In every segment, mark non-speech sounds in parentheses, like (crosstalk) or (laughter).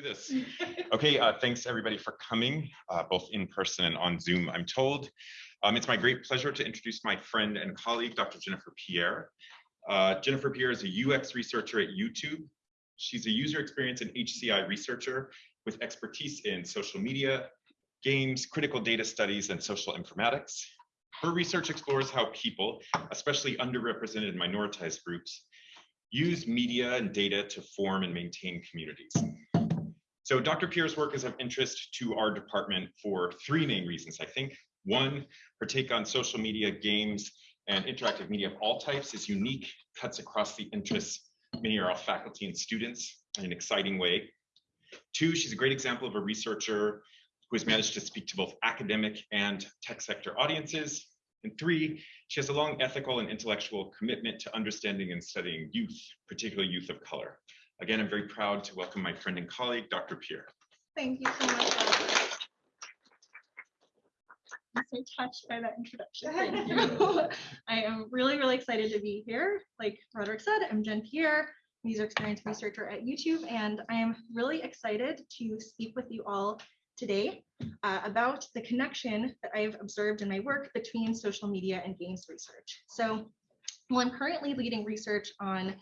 do this. Okay, uh, thanks everybody for coming, uh, both in person and on Zoom, I'm told. Um, it's my great pleasure to introduce my friend and colleague, Dr. Jennifer Pierre. Uh, Jennifer Pierre is a UX researcher at YouTube. She's a user experience and HCI researcher with expertise in social media, games, critical data studies, and social informatics. Her research explores how people, especially underrepresented and minoritized groups, use media and data to form and maintain communities. So Dr. Pierre's work is of interest to our department for three main reasons, I think. One, her take on social media, games, and interactive media of all types is unique, cuts across the interests. Many of our faculty and students in an exciting way. Two, she's a great example of a researcher who has managed to speak to both academic and tech sector audiences. And three, she has a long ethical and intellectual commitment to understanding and studying youth, particularly youth of color. Again, I'm very proud to welcome my friend and colleague, Dr. Pierre. Thank you so much. Barbara. I'm so touched by that introduction. Thank you. (laughs) I am really, really excited to be here. Like Roderick said, I'm Jen Pierre, user experience researcher at YouTube, and I am really excited to speak with you all today uh, about the connection that I've observed in my work between social media and games research. So, well, I'm currently leading research on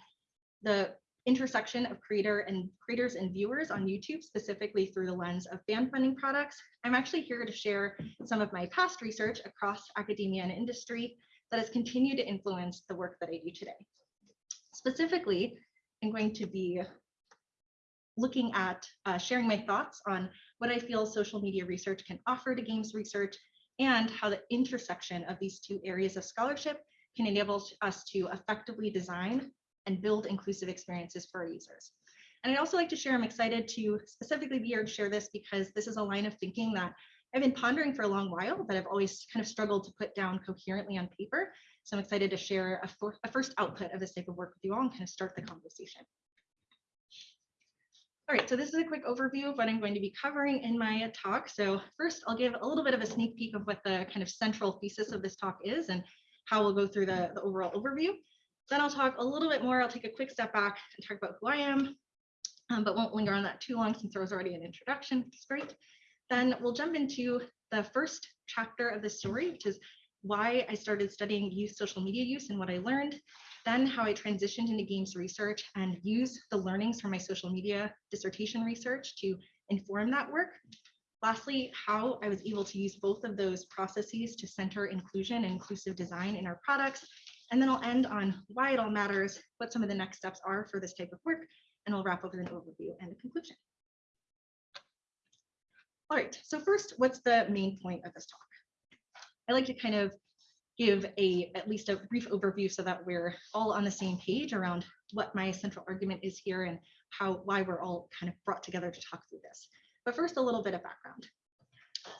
the intersection of creator and creators and viewers on YouTube, specifically through the lens of fan funding products. I'm actually here to share some of my past research across academia and industry that has continued to influence the work that I do today. Specifically, I'm going to be looking at uh, sharing my thoughts on what I feel social media research can offer to games research and how the intersection of these two areas of scholarship can enable us to effectively design and build inclusive experiences for our users. And I'd also like to share, I'm excited to specifically be here to share this because this is a line of thinking that I've been pondering for a long while, but I've always kind of struggled to put down coherently on paper. So I'm excited to share a, for, a first output of this type of work with you all and kind of start the conversation. All right, so this is a quick overview of what I'm going to be covering in my talk. So first, I'll give a little bit of a sneak peek of what the kind of central thesis of this talk is and how we'll go through the, the overall overview. Then I'll talk a little bit more. I'll take a quick step back and talk about who I am, um, but won't linger on that too long since there was already an introduction, is great. Then we'll jump into the first chapter of the story, which is why I started studying youth social media use and what I learned, then how I transitioned into games research and use the learnings from my social media dissertation research to inform that work. Lastly, how I was able to use both of those processes to center inclusion and inclusive design in our products, and then I'll end on why it all matters, what some of the next steps are for this type of work, and I'll wrap up with an overview and a conclusion. All right, so first, what's the main point of this talk? I like to kind of give a at least a brief overview so that we're all on the same page around what my central argument is here and how why we're all kind of brought together to talk through this. But first, a little bit of background.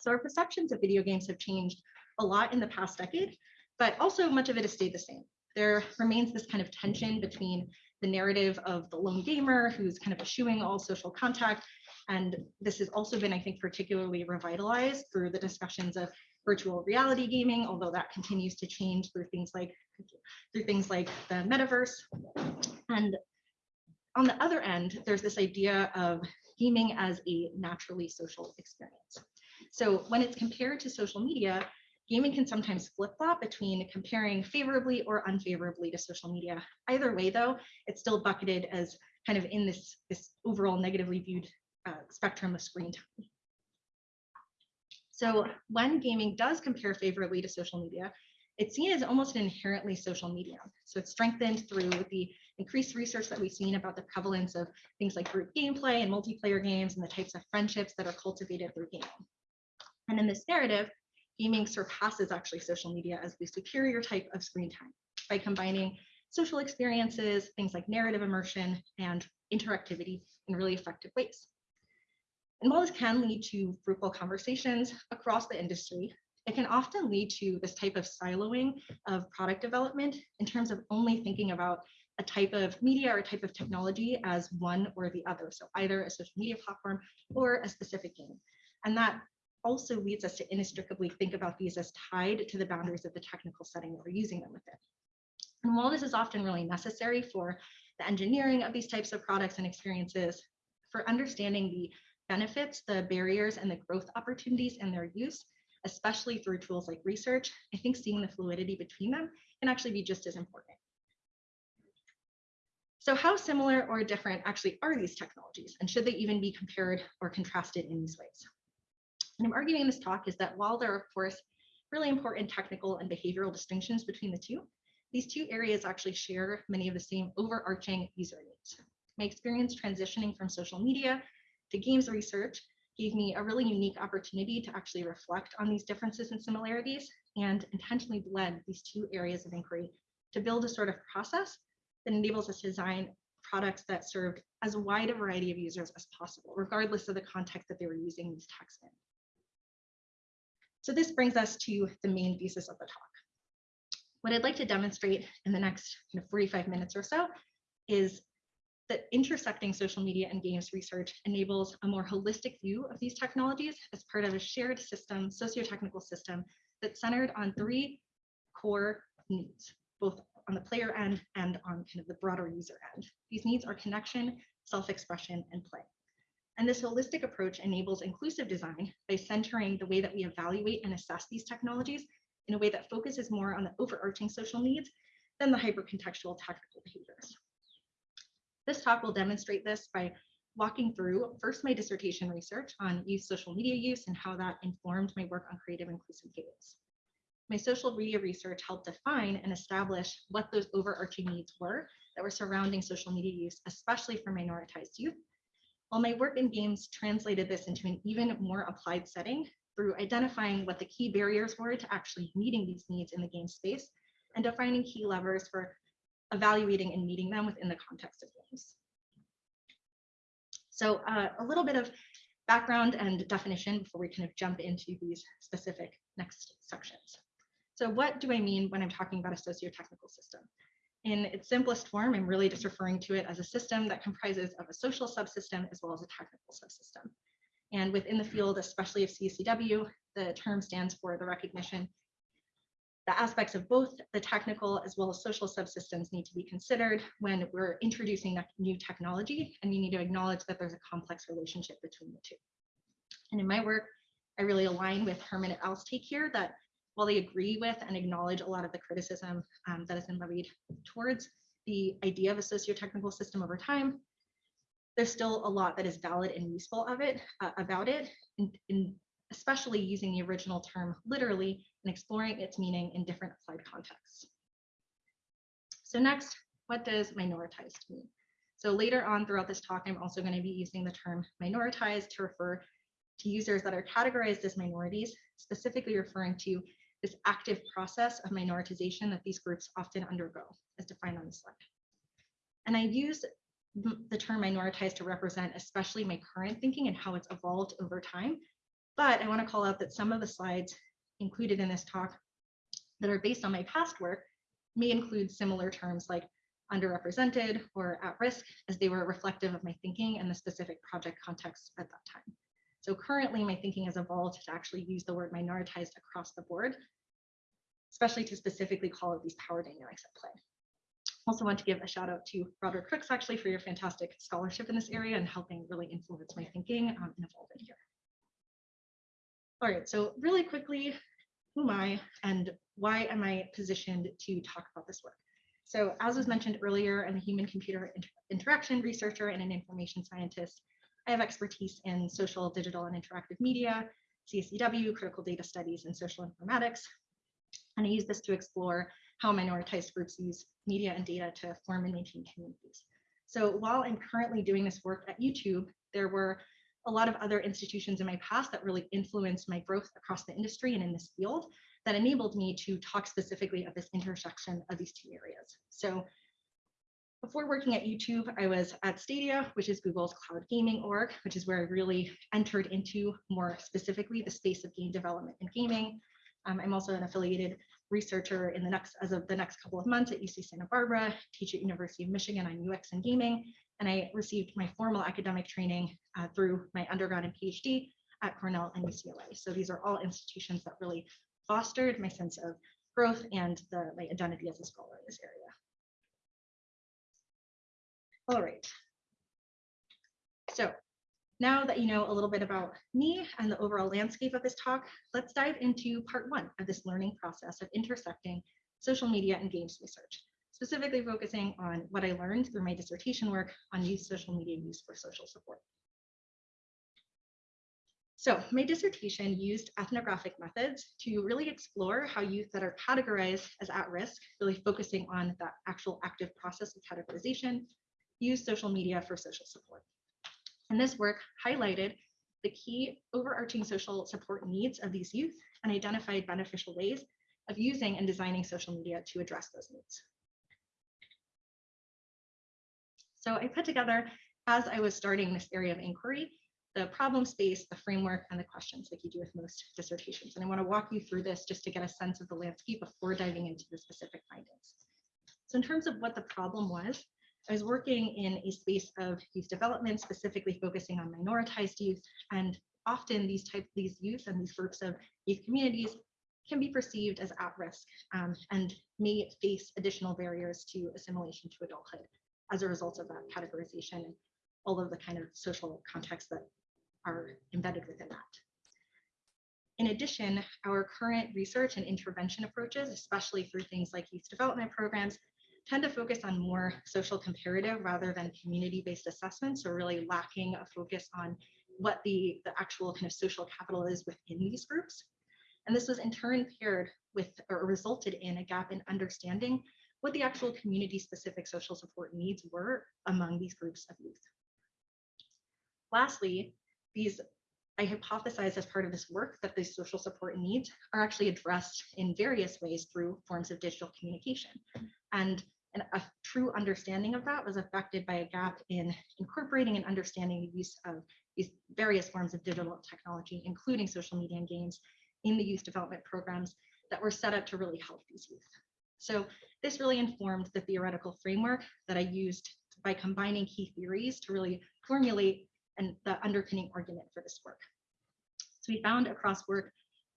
So our perceptions of video games have changed a lot in the past decade, but also much of it has stayed the same. There remains this kind of tension between the narrative of the lone gamer who's kind of eschewing all social contact. And this has also been, I think, particularly revitalized through the discussions of virtual reality gaming, although that continues to change through things like through things like the metaverse. And on the other end, there's this idea of gaming as a naturally social experience. So when it's compared to social media, gaming can sometimes flip-flop between comparing favorably or unfavorably to social media. Either way, though, it's still bucketed as kind of in this, this overall negatively viewed uh, spectrum of screen time. So when gaming does compare favorably to social media, it's seen as almost an inherently social medium. So it's strengthened through the increased research that we've seen about the prevalence of things like group gameplay and multiplayer games and the types of friendships that are cultivated through gaming. And in this narrative, gaming surpasses actually social media as the superior type of screen time by combining social experiences, things like narrative immersion and interactivity in really effective ways. And while this can lead to fruitful conversations across the industry, it can often lead to this type of siloing of product development in terms of only thinking about a type of media or a type of technology as one or the other. So either a social media platform or a specific game. And that also leads us to inextricably think about these as tied to the boundaries of the technical setting that we're using them within. And while this is often really necessary for the engineering of these types of products and experiences, for understanding the benefits, the barriers, and the growth opportunities in their use, especially through tools like research, I think seeing the fluidity between them can actually be just as important. So how similar or different actually are these technologies? And should they even be compared or contrasted in these ways? And I'm arguing in this talk is that while there are, of course, really important technical and behavioral distinctions between the two, these two areas actually share many of the same overarching user needs. My experience transitioning from social media to games research gave me a really unique opportunity to actually reflect on these differences and similarities and intentionally blend these two areas of inquiry to build a sort of process that enables us to design products that served as wide a variety of users as possible, regardless of the context that they were using these texts in. So this brings us to the main thesis of the talk. What I'd like to demonstrate in the next you know, 45 minutes or so is that intersecting social media and games research enables a more holistic view of these technologies as part of a shared system, socio-technical system that's centered on three core needs, both on the player end and on kind of the broader user end. These needs are connection, self-expression, and play. And this holistic approach enables inclusive design by centering the way that we evaluate and assess these technologies in a way that focuses more on the overarching social needs than the hypercontextual technical behaviors. This talk will demonstrate this by walking through first my dissertation research on youth social media use and how that informed my work on creative inclusive games. My social media research helped define and establish what those overarching needs were that were surrounding social media use, especially for minoritized youth. While my work in games translated this into an even more applied setting through identifying what the key barriers were to actually meeting these needs in the game space and defining key levers for evaluating and meeting them within the context of games. So uh, a little bit of background and definition before we kind of jump into these specific next sections. So what do I mean when I'm talking about a socio-technical system? In its simplest form, I'm really just referring to it as a system that comprises of a social subsystem as well as a technical subsystem. And within the field, especially of CSCW, the term stands for the recognition the aspects of both the technical as well as social subsystems need to be considered when we're introducing new technology, and we need to acknowledge that there's a complex relationship between the two. And in my work, I really align with Herman et al.'s take here that while they agree with and acknowledge a lot of the criticism um, that has been levied towards the idea of a socio-technical system over time, there's still a lot that is valid and useful of it uh, about it, especially using the original term literally and exploring its meaning in different applied contexts. So next, what does minoritized mean? So later on throughout this talk, I'm also going to be using the term minoritized to refer to users that are categorized as minorities, specifically referring to this active process of minoritization that these groups often undergo, as defined on the slide. And I use the term minoritized to represent especially my current thinking and how it's evolved over time. But I want to call out that some of the slides included in this talk that are based on my past work may include similar terms like underrepresented or at risk as they were reflective of my thinking and the specific project context at that time. So currently my thinking has evolved to actually use the word minoritized across the board, especially to specifically call out these power dynamics at play. Also want to give a shout out to Roderick Crooks actually for your fantastic scholarship in this area and helping really influence my thinking um, and evolve it here. All right, so really quickly, who am I and why am I positioned to talk about this work? So as was mentioned earlier, I'm a human computer inter interaction researcher and an information scientist I have expertise in social, digital, and interactive media, CSCW, critical data studies, and social informatics. And I use this to explore how minoritized groups use media and data to form and maintain communities. So while I'm currently doing this work at YouTube, there were a lot of other institutions in my past that really influenced my growth across the industry and in this field that enabled me to talk specifically of this intersection of these two areas. So before working at YouTube, I was at Stadia, which is Google's cloud gaming org, which is where I really entered into more specifically the space of game development and gaming. Um, I'm also an affiliated researcher in the next, as of the next couple of months at UC Santa Barbara, teach at University of Michigan on UX and gaming, and I received my formal academic training uh, through my undergrad and PhD at Cornell and UCLA. So these are all institutions that really fostered my sense of growth and the, my identity as a scholar in this area. All right. So Now that you know a little bit about me and the overall landscape of this talk, let's dive into part one of this learning process of intersecting social media and games research, specifically focusing on what I learned through my dissertation work on youth social media use for social support. So my dissertation used ethnographic methods to really explore how youth that are categorized as at risk, really focusing on the actual active process of categorization, use social media for social support. And this work highlighted the key overarching social support needs of these youth and identified beneficial ways of using and designing social media to address those needs. So I put together, as I was starting this area of inquiry, the problem space, the framework, and the questions like you do with most dissertations. And I want to walk you through this just to get a sense of the landscape before diving into the specific findings. So in terms of what the problem was, I was working in a space of youth development, specifically focusing on minoritized youth, and often these type these youth and these groups of youth communities can be perceived as at risk um, and may face additional barriers to assimilation to adulthood as a result of that categorization and all of the kind of social contexts that are embedded within that. In addition, our current research and intervention approaches, especially through things like youth development programs, tend to focus on more social comparative rather than community-based assessments, so really lacking a focus on what the, the actual kind of social capital is within these groups. And this was in turn paired with or resulted in a gap in understanding what the actual community-specific social support needs were among these groups of youth. Lastly, these I hypothesized as part of this work that these social support needs are actually addressed in various ways through forms of digital communication. And and a true understanding of that was affected by a gap in incorporating and understanding the use of these various forms of digital technology, including social media and games, in the youth development programs that were set up to really help these youth. So this really informed the theoretical framework that I used by combining key theories to really formulate and the underpinning argument for this work. So we found across work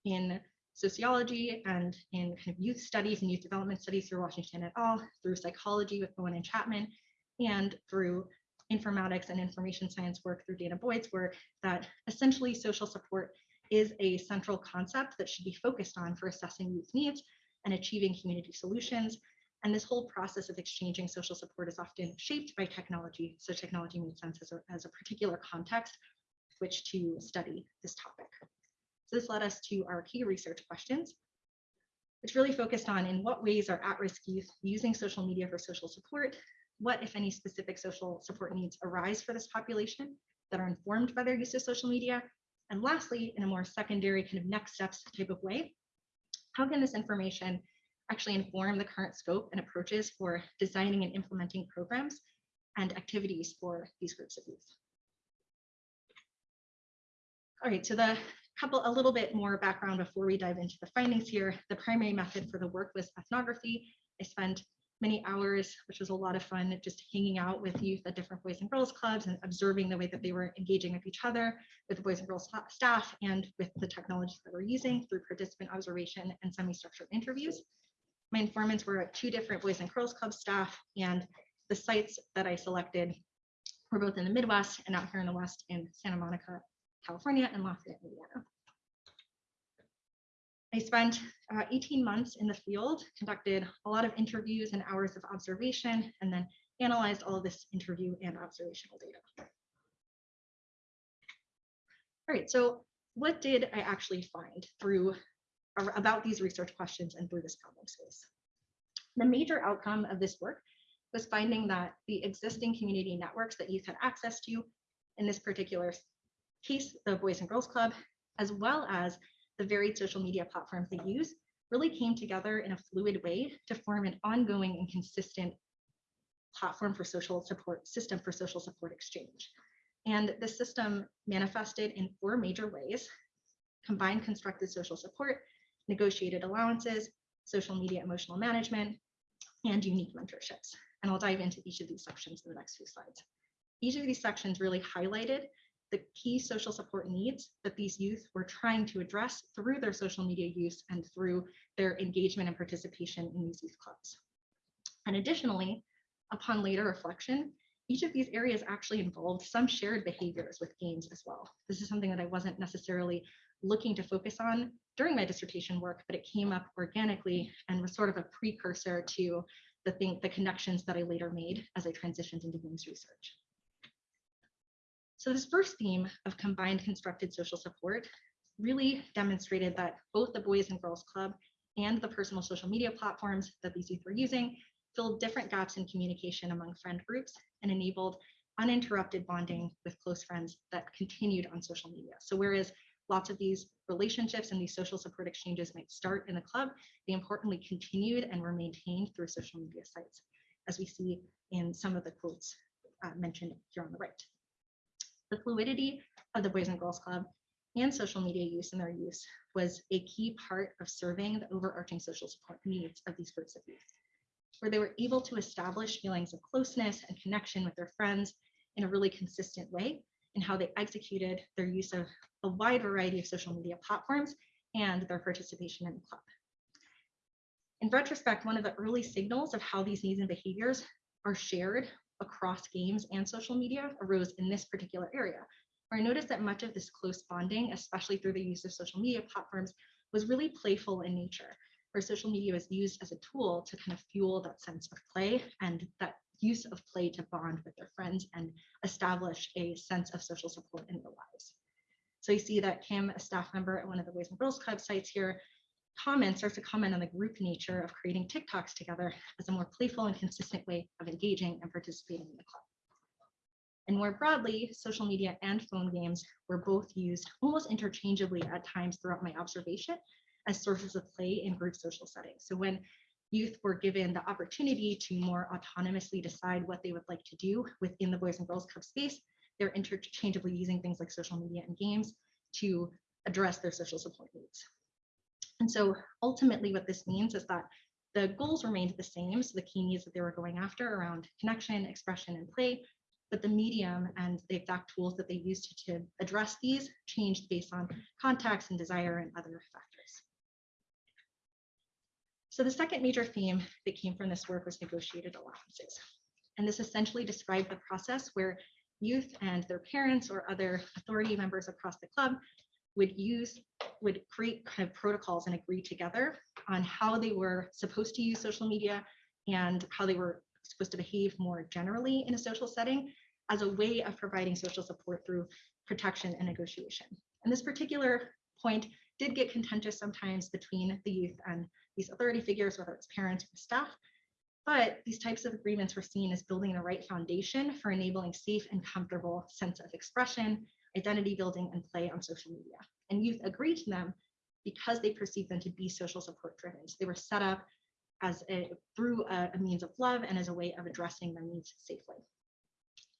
in sociology and in kind of youth studies and youth development studies through Washington et al., through psychology with Bowen and Chapman, and through informatics and information science work through danah boyd's work, that essentially social support is a central concept that should be focused on for assessing youth needs and achieving community solutions. And this whole process of exchanging social support is often shaped by technology. So technology makes sense as a, as a particular context which to study this topic. So this led us to our key research questions, which really focused on in what ways are at-risk youth using social media for social support, what, if any, specific social support needs arise for this population that are informed by their use of social media, and lastly, in a more secondary kind of next steps type of way, how can this information actually inform the current scope and approaches for designing and implementing programs and activities for these groups of youth? All right, so the couple, a little bit more background before we dive into the findings here. The primary method for the work was ethnography. I spent many hours, which was a lot of fun, just hanging out with youth at different Boys and Girls Clubs and observing the way that they were engaging with each other, with the Boys and Girls staff, and with the technologies that we're using through participant observation and semi-structured interviews. My informants were two different Boys and Girls Club staff, and the sites that I selected were both in the Midwest and out here in the West in Santa Monica, California, and Lafayette, Indiana. I spent uh, 18 months in the field, conducted a lot of interviews and hours of observation, and then analyzed all of this interview and observational data. All right, so what did I actually find through about these research questions and through this problem space? The major outcome of this work was finding that the existing community networks that youth had access to in this particular case, the Boys and Girls Club, as well as the varied social media platforms they use, really came together in a fluid way to form an ongoing and consistent platform for social support, system for social support exchange. And the system manifested in four major ways, combined constructed social support, negotiated allowances, social media emotional management, and unique mentorships. And I'll dive into each of these sections in the next few slides. Each of these sections really highlighted the key social support needs that these youth were trying to address through their social media use and through their engagement and participation in these youth clubs. And additionally, upon later reflection, each of these areas actually involved some shared behaviors with games as well. This is something that I wasn't necessarily looking to focus on during my dissertation work, but it came up organically and was sort of a precursor to the thing, the connections that I later made as I transitioned into games research. So this first theme of combined constructed social support really demonstrated that both the Boys and Girls Club and the personal social media platforms that these youth were using filled different gaps in communication among friend groups and enabled uninterrupted bonding with close friends that continued on social media. So whereas lots of these relationships and these social support exchanges might start in the club, they importantly continued and were maintained through social media sites, as we see in some of the quotes uh, mentioned here on the right. The fluidity of the Boys and Girls Club and social media use and their use was a key part of serving the overarching social support needs of these groups of youth where they were able to establish feelings of closeness and connection with their friends in a really consistent way in how they executed their use of a wide variety of social media platforms and their participation in the club. In retrospect, one of the early signals of how these needs and behaviors are shared across games and social media arose in this particular area, where I noticed that much of this close bonding, especially through the use of social media platforms, was really playful in nature where social media was used as a tool to kind of fuel that sense of play and that use of play to bond with their friends and establish a sense of social support in their lives. So you see that Kim, a staff member at one of the Boys and Girls Club sites here, comments starts to comment on the group nature of creating TikToks together as a more playful and consistent way of engaging and participating in the club. And more broadly, social media and phone games were both used almost interchangeably at times throughout my observation as sources of play in group social settings. So when youth were given the opportunity to more autonomously decide what they would like to do within the Boys and Girls Club space, they're interchangeably using things like social media and games to address their social support needs. And so ultimately what this means is that the goals remained the same, so the key needs that they were going after around connection, expression, and play, but the medium and the exact tools that they used to, to address these changed based on context and desire and other factors. So the second major theme that came from this work was negotiated allowances. And this essentially described the process where youth and their parents or other authority members across the club would use, would create kind of protocols and agree together on how they were supposed to use social media and how they were supposed to behave more generally in a social setting as a way of providing social support through protection and negotiation. And this particular point did get contentious sometimes between the youth and these authority figures, whether it's parents or staff. But these types of agreements were seen as building the right foundation for enabling safe and comfortable sense of expression, identity building, and play on social media. And youth agreed to them because they perceived them to be social support driven. So they were set up as a, through a, a means of love and as a way of addressing their needs safely.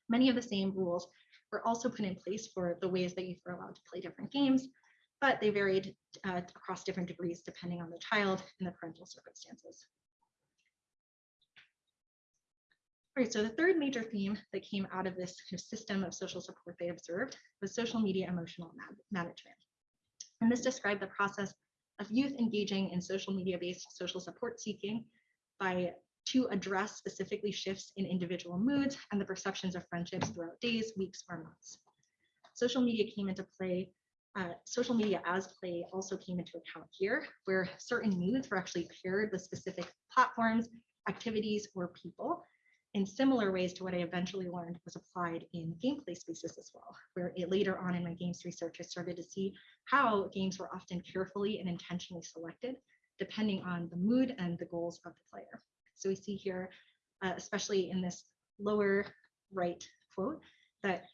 Many of the same rules were also put in place for the ways that youth were allowed to play different games but they varied uh, across different degrees depending on the child and the parental circumstances. So the third major theme that came out of this kind of system of social support they observed was social media emotional management. And this described the process of youth engaging in social media-based social support seeking by to address specifically shifts in individual moods and the perceptions of friendships throughout days, weeks, or months. Social media came into play uh, social media as play also came into account here, where certain moods were actually paired with specific platforms, activities, or people in similar ways to what I eventually learned was applied in gameplay spaces as well, where it, later on in my games research, I started to see how games were often carefully and intentionally selected, depending on the mood and the goals of the player. So we see here, uh, especially in this lower right quote, that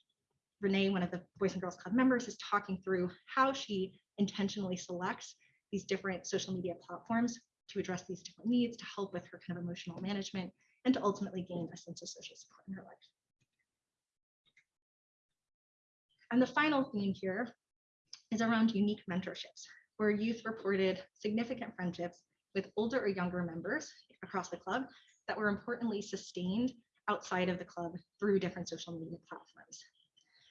Renee, one of the Boys and Girls Club members, is talking through how she intentionally selects these different social media platforms to address these different needs, to help with her kind of emotional management, and to ultimately gain a sense of social support in her life. And the final theme here is around unique mentorships, where youth reported significant friendships with older or younger members across the club that were importantly sustained outside of the club through different social media platforms.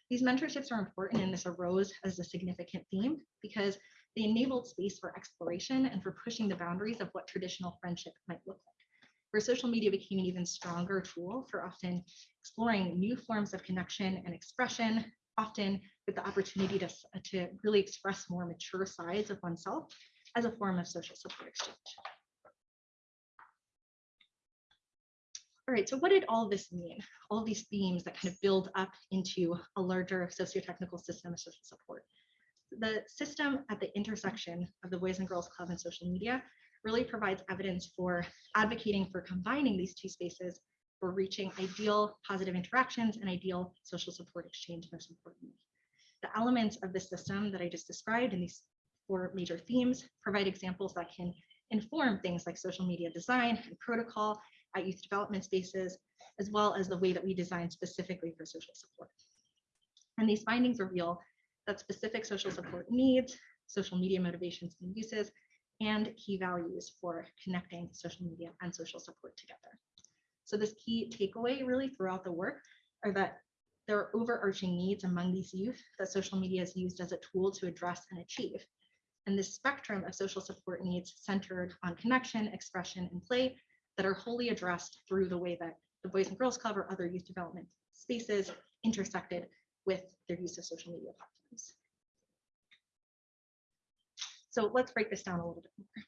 These mentorships are important and this arose as a significant theme because they enabled space for exploration and for pushing the boundaries of what traditional friendship might look like. Where social media became an even stronger tool for often exploring new forms of connection and expression, often with the opportunity to, to really express more mature sides of oneself as a form of social support exchange. All right, so what did all this mean? All these themes that kind of build up into a larger socio-technical system of social support. The system at the intersection of the Boys and Girls Club and social media really provides evidence for advocating for combining these two spaces for reaching ideal positive interactions and ideal social support exchange most importantly. The elements of the system that I just described in these four major themes provide examples that can inform things like social media design and protocol at youth development spaces, as well as the way that we design specifically for social support. And these findings reveal that specific social support needs, social media motivations and uses, and key values for connecting social media and social support together. So this key takeaway really throughout the work are that there are overarching needs among these youth that social media is used as a tool to address and achieve. And this spectrum of social support needs centered on connection, expression, and play that are wholly addressed through the way that the Boys and Girls Club or other youth development spaces intersected with their use of social media platforms. So let's break this down a little bit more.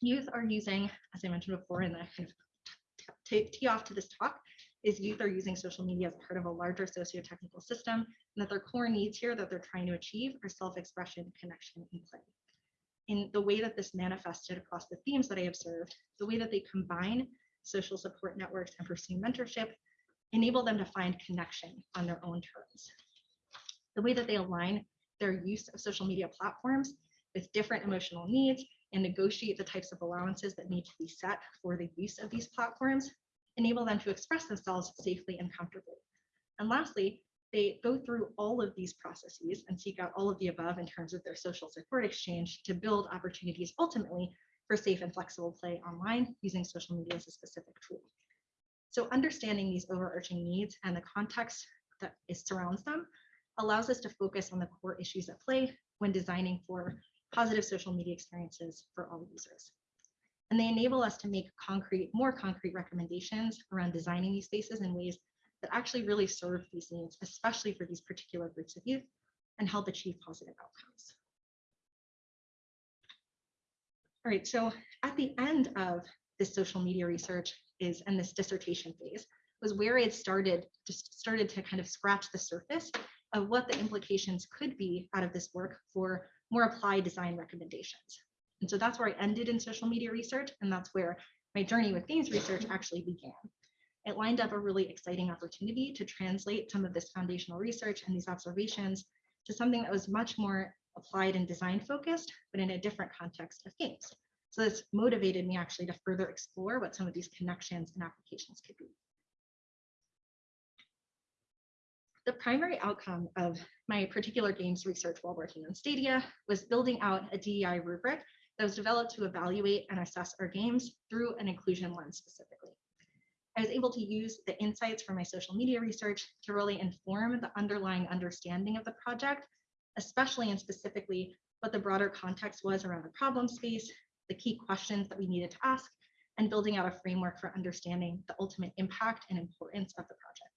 Youth are using, as I mentioned before in the kind of tee off to this talk, is youth are using social media as part of a larger socio-technical system, and that their core needs here that they're trying to achieve are self-expression, connection, and play. In the way that this manifested across the themes that I observed, the way that they combine social support networks and pursue mentorship, enable them to find connection on their own terms. The way that they align their use of social media platforms with different emotional needs and negotiate the types of allowances that need to be set for the use of these platforms, enable them to express themselves safely and comfortably. And lastly, they go through all of these processes and seek out all of the above in terms of their social support exchange to build opportunities ultimately for safe and flexible play online using social media as a specific tool. So understanding these overarching needs and the context that surrounds them allows us to focus on the core issues at play when designing for positive social media experiences for all users. And they enable us to make concrete, more concrete recommendations around designing these spaces in ways that actually really serve these needs, especially for these particular groups of youth, and help achieve positive outcomes. All right, so at the end of this social media research is, and this dissertation phase, was where I had started, just started to kind of scratch the surface of what the implications could be out of this work for more applied design recommendations. And so that's where I ended in social media research, and that's where my journey with themes research actually began. It lined up a really exciting opportunity to translate some of this foundational research and these observations to something that was much more applied and design focused, but in a different context of games. So this motivated me actually to further explore what some of these connections and applications could be. The primary outcome of my particular games research while working on Stadia was building out a DEI rubric that was developed to evaluate and assess our games through an inclusion lens specifically. I was able to use the insights from my social media research to really inform the underlying understanding of the project, especially and specifically what the broader context was around the problem space, the key questions that we needed to ask, and building out a framework for understanding the ultimate impact and importance of the project.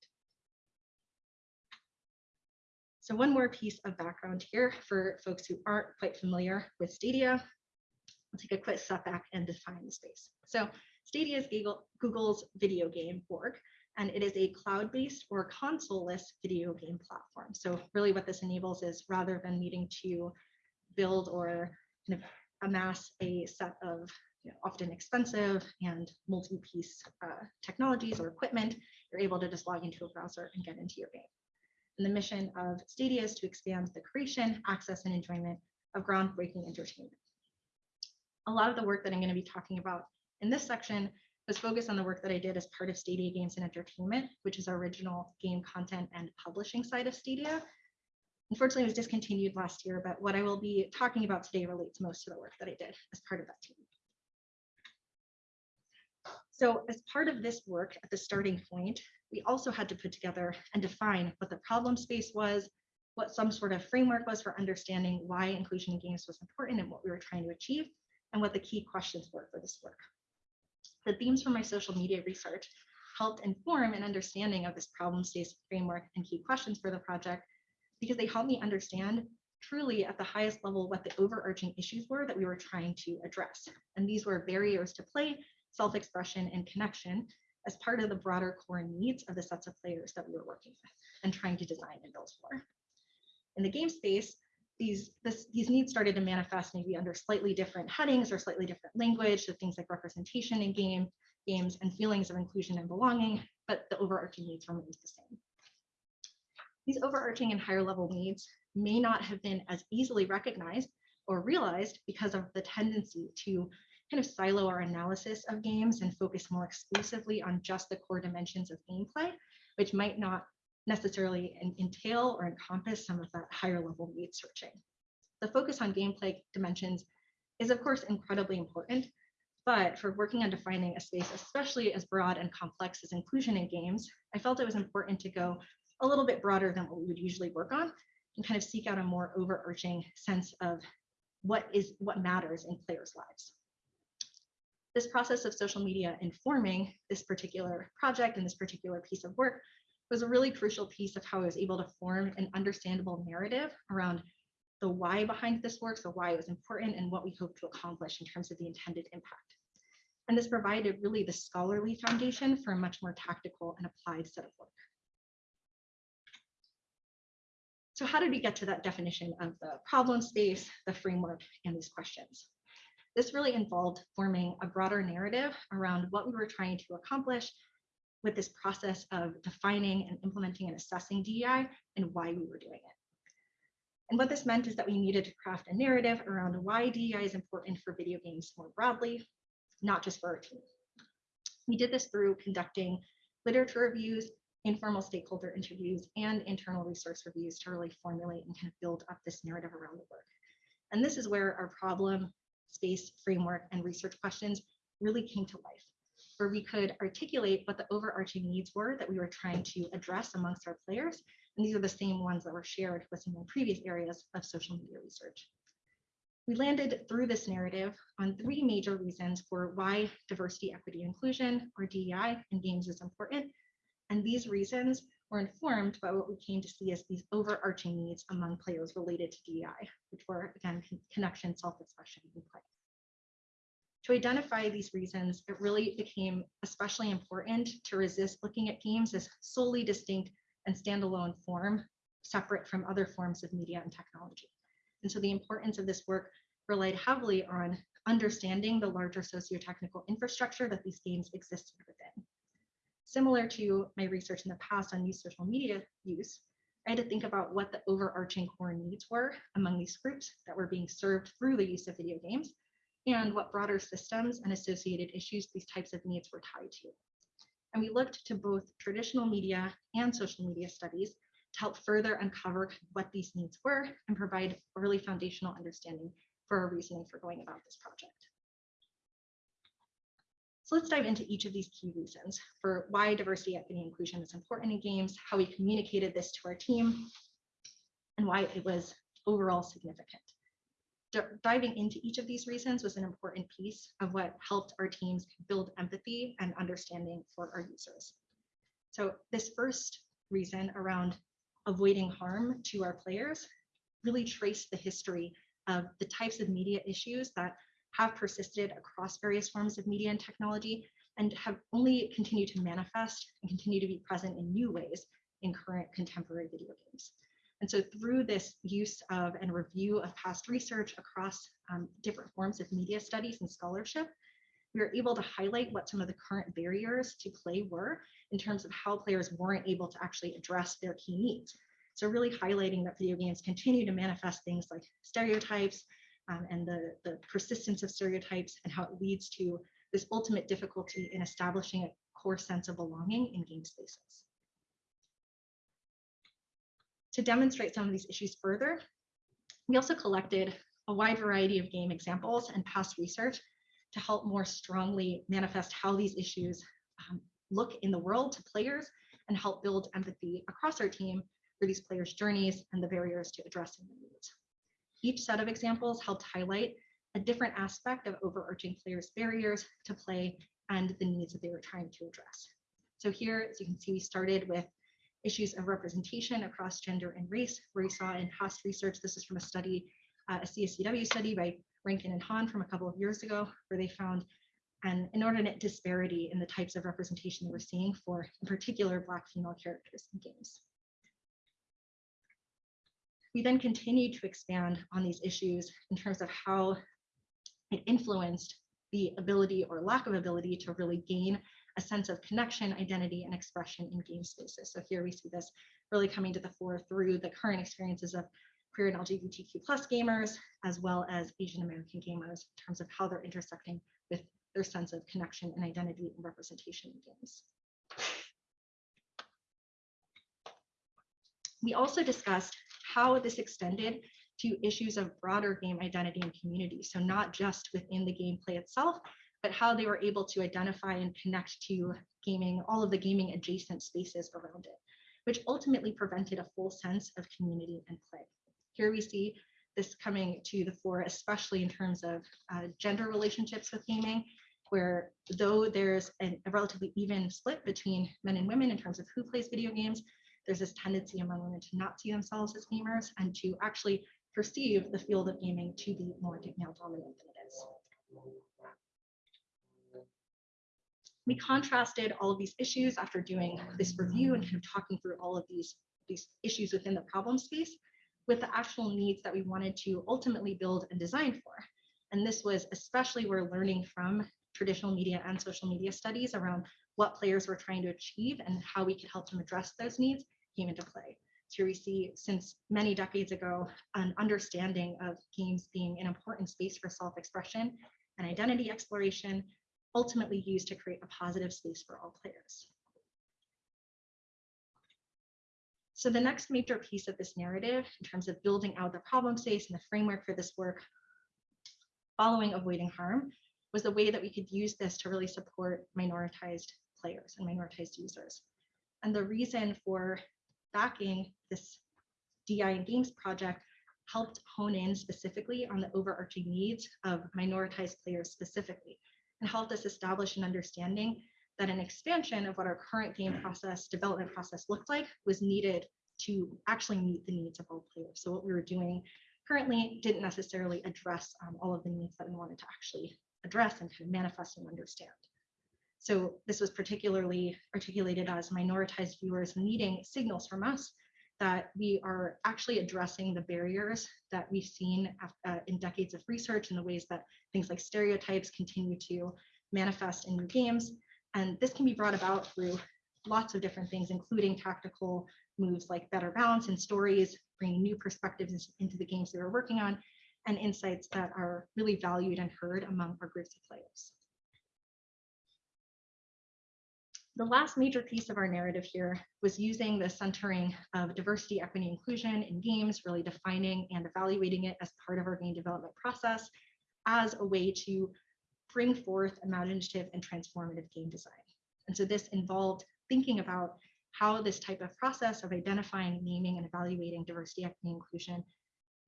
So one more piece of background here for folks who aren't quite familiar with Stadia. I'll take a quick step back and define the space. So Stadia is Google, Google's video game org, and it is a cloud-based or console-less video game platform. So really what this enables is rather than needing to build or kind of amass a set of you know, often expensive and multi-piece uh, technologies or equipment, you're able to just log into a browser and get into your game. And the mission of Stadia is to expand the creation, access, and enjoyment of groundbreaking entertainment. A lot of the work that I'm going to be talking about in this section was focused on the work that I did as part of Stadia Games and Entertainment, which is our original game content and publishing side of Stadia. Unfortunately, it was discontinued last year, but what I will be talking about today relates most to the work that I did as part of that team. So as part of this work at the starting point, we also had to put together and define what the problem space was, what some sort of framework was for understanding why inclusion in games was important and what we were trying to achieve, and what the key questions were for this work. The themes from my social media research helped inform an understanding of this problem space framework and key questions for the project because they helped me understand truly at the highest level what the overarching issues were that we were trying to address. And these were barriers to play, self-expression, and connection as part of the broader core needs of the sets of players that we were working with and trying to design and build for. In the game space, these, this, these needs started to manifest maybe under slightly different headings or slightly different language, so things like representation in game, games and feelings of inclusion and belonging, but the overarching needs remains the same. These overarching and higher level needs may not have been as easily recognized or realized because of the tendency to kind of silo our analysis of games and focus more exclusively on just the core dimensions of gameplay, which might not necessarily entail or encompass some of that higher level need searching. The focus on gameplay dimensions is of course incredibly important, but for working on defining a space, especially as broad and complex as inclusion in games, I felt it was important to go a little bit broader than what we would usually work on and kind of seek out a more overarching sense of what is what matters in players' lives. This process of social media informing this particular project and this particular piece of work was a really crucial piece of how I was able to form an understandable narrative around the why behind this work, so why it was important and what we hope to accomplish in terms of the intended impact. And this provided really the scholarly foundation for a much more tactical and applied set of work. So how did we get to that definition of the problem space, the framework, and these questions? This really involved forming a broader narrative around what we were trying to accomplish with this process of defining and implementing and assessing DEI and why we were doing it. And what this meant is that we needed to craft a narrative around why DEI is important for video games more broadly, not just for our team. We did this through conducting literature reviews, informal stakeholder interviews, and internal resource reviews to really formulate and kind of build up this narrative around the work. And this is where our problem, space, framework, and research questions really came to life, where we could articulate what the overarching needs were that we were trying to address amongst our players. And these are the same ones that were shared with some of the previous areas of social media research. We landed through this narrative on three major reasons for why diversity, equity, inclusion, or DEI in games is important, and these reasons informed by what we came to see as these overarching needs among players related to DEI, which were again, connection, self-expression, and play. To identify these reasons, it really became especially important to resist looking at games as solely distinct and standalone form, separate from other forms of media and technology. And so the importance of this work relied heavily on understanding the larger socio-technical infrastructure that these games existed within. Similar to my research in the past on youth social media use, I had to think about what the overarching core needs were among these groups that were being served through the use of video games and what broader systems and associated issues these types of needs were tied to. And we looked to both traditional media and social media studies to help further uncover what these needs were and provide a really foundational understanding for our reasoning for going about this project. So let's dive into each of these key reasons for why diversity, equity, and inclusion is important in games, how we communicated this to our team, and why it was overall significant. D diving into each of these reasons was an important piece of what helped our teams build empathy and understanding for our users. So this first reason around avoiding harm to our players really traced the history of the types of media issues that have persisted across various forms of media and technology and have only continued to manifest and continue to be present in new ways in current contemporary video games. And so through this use of and review of past research across um, different forms of media studies and scholarship, we were able to highlight what some of the current barriers to play were in terms of how players weren't able to actually address their key needs. So really highlighting that video games continue to manifest things like stereotypes, um, and the, the persistence of stereotypes and how it leads to this ultimate difficulty in establishing a core sense of belonging in game spaces. To demonstrate some of these issues further, we also collected a wide variety of game examples and past research to help more strongly manifest how these issues um, look in the world to players and help build empathy across our team for these players' journeys and the barriers to addressing their needs. Each set of examples helped highlight a different aspect of overarching players' barriers to play and the needs that they were trying to address. So here, as you can see, we started with issues of representation across gender and race, where we saw in past research, this is from a study, uh, a CSCW study by Rankin and Han from a couple of years ago, where they found an inordinate disparity in the types of representation they were seeing for, in particular, Black female characters in games. We then continued to expand on these issues in terms of how it influenced the ability or lack of ability to really gain a sense of connection, identity, and expression in game spaces. So here we see this really coming to the fore through the current experiences of queer and LGBTQ plus gamers, as well as Asian American gamers in terms of how they're intersecting with their sense of connection and identity and representation in games. We also discussed how this extended to issues of broader game identity and community. So not just within the gameplay itself, but how they were able to identify and connect to gaming, all of the gaming adjacent spaces around it, which ultimately prevented a full sense of community and play. Here we see this coming to the fore, especially in terms of uh, gender relationships with gaming, where though there's an, a relatively even split between men and women in terms of who plays video games, there's this tendency among women to not see themselves as gamers and to actually perceive the field of gaming to be more male dominant than it is. We contrasted all of these issues after doing this review and kind of talking through all of these, these issues within the problem space with the actual needs that we wanted to ultimately build and design for. And this was especially we're learning from traditional media and social media studies around what players were trying to achieve and how we could help them address those needs came into play. So we see since many decades ago, an understanding of games being an important space for self-expression and identity exploration, ultimately used to create a positive space for all players. So the next major piece of this narrative in terms of building out the problem space and the framework for this work following avoiding harm was the way that we could use this to really support minoritized players and minoritized users. And the reason for backing this DI and Games project helped hone in specifically on the overarching needs of minoritized players specifically and helped us establish an understanding that an expansion of what our current game process development process looked like was needed to actually meet the needs of all players. So what we were doing currently didn't necessarily address um, all of the needs that we wanted to actually address and kind of manifest and understand. So this was particularly articulated as minoritized viewers needing signals from us that we are actually addressing the barriers that we've seen uh, in decades of research and the ways that things like stereotypes continue to manifest in new games. And this can be brought about through lots of different things, including tactical moves like better balance and stories, bringing new perspectives into the games that we're working on, and insights that are really valued and heard among our groups of players. The last major piece of our narrative here was using the centering of diversity, equity, inclusion in games, really defining and evaluating it as part of our game development process as a way to bring forth imaginative and transformative game design. And so this involved thinking about how this type of process of identifying, naming, and evaluating diversity, equity, inclusion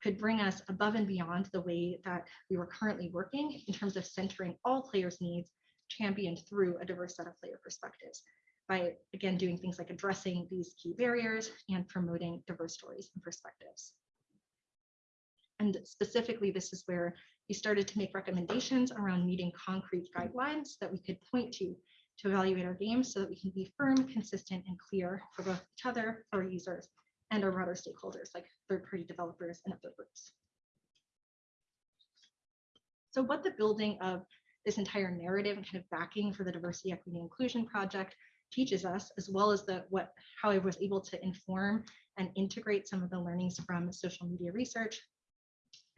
could bring us above and beyond the way that we were currently working in terms of centering all players' needs championed through a diverse set of player perspectives by, again, doing things like addressing these key barriers and promoting diverse stories and perspectives. And specifically, this is where we started to make recommendations around meeting concrete guidelines that we could point to to evaluate our games so that we can be firm, consistent, and clear for both each other, our users, and our broader stakeholders like third-party developers and other groups. So what the building of this entire narrative and kind of backing for the diversity, equity, inclusion project teaches us, as well as the what how I was able to inform and integrate some of the learnings from social media research,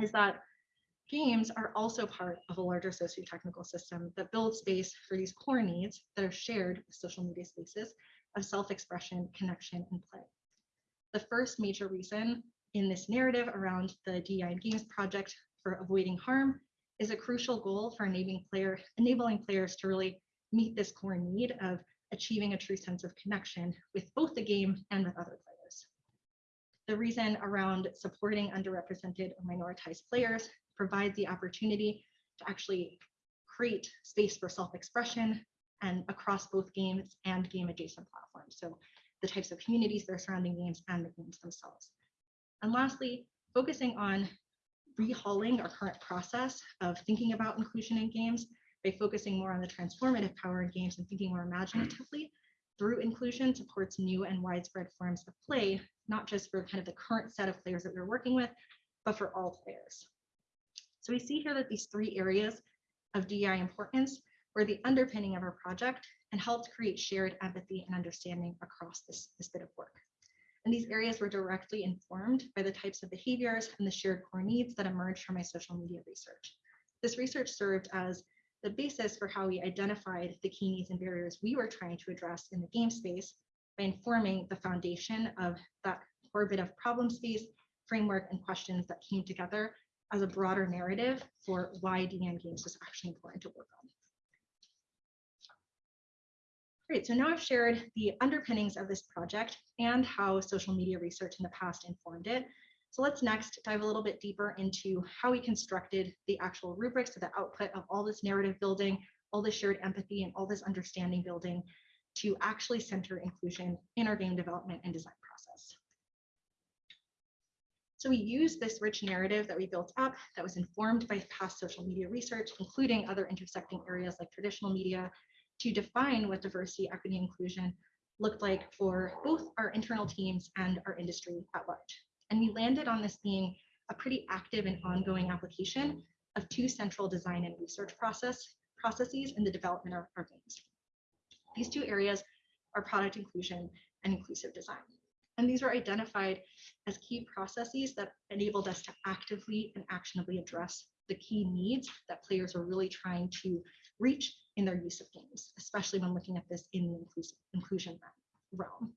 is that games are also part of a larger socio-technical system that builds space for these core needs that are shared with social media spaces of self-expression, connection, and play. The first major reason in this narrative around the DEI and Games project for avoiding harm is a crucial goal for enabling, player, enabling players to really meet this core need of achieving a true sense of connection with both the game and with other players. The reason around supporting underrepresented or minoritized players provides the opportunity to actually create space for self-expression and across both games and game adjacent platforms. So the types of communities that are surrounding games and the games themselves. And lastly, focusing on rehauling our current process of thinking about inclusion in games by focusing more on the transformative power in games and thinking more imaginatively through inclusion supports new and widespread forms of play, not just for kind of the current set of players that we're working with, but for all players. So we see here that these three areas of DEI importance were the underpinning of our project and helped create shared empathy and understanding across this, this bit of work. And these areas were directly informed by the types of behaviors and the shared core needs that emerged from my social media research. This research served as the basis for how we identified the key needs and barriers we were trying to address in the game space by informing the foundation of that core bit of problem space, framework, and questions that came together as a broader narrative for why DN games was actually important to work on. Great, so now I've shared the underpinnings of this project and how social media research in the past informed it. So let's next dive a little bit deeper into how we constructed the actual rubrics to the output of all this narrative building, all this shared empathy, and all this understanding building to actually center inclusion in our game development and design process. So we used this rich narrative that we built up that was informed by past social media research, including other intersecting areas like traditional media, to define what diversity, equity, inclusion looked like for both our internal teams and our industry at large. And we landed on this being a pretty active and ongoing application of two central design and research process processes in the development of our games. These two areas are product inclusion and inclusive design. And these were identified as key processes that enabled us to actively and actionably address the key needs that players are really trying to reach in their use of games, especially when looking at this in the inclusion realm.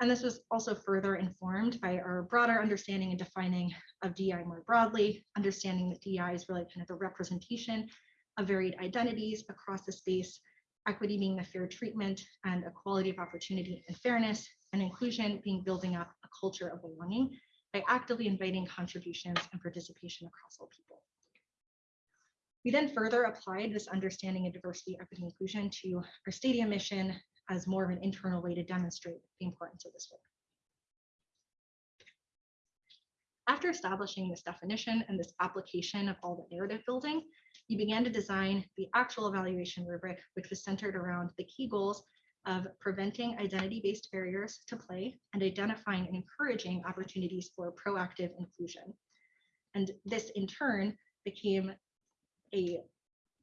And this was also further informed by our broader understanding and defining of DI more broadly, understanding that DI is really kind of the representation of varied identities across the space, equity being the fair treatment and equality of opportunity and fairness, and inclusion being building up a culture of belonging by actively inviting contributions and participation across all people. We then further applied this understanding of diversity, equity, inclusion to our Stadia mission as more of an internal way to demonstrate the importance of this work. After establishing this definition and this application of all the narrative building, we began to design the actual evaluation rubric, which was centered around the key goals of preventing identity-based barriers to play and identifying and encouraging opportunities for proactive inclusion. And this in turn became a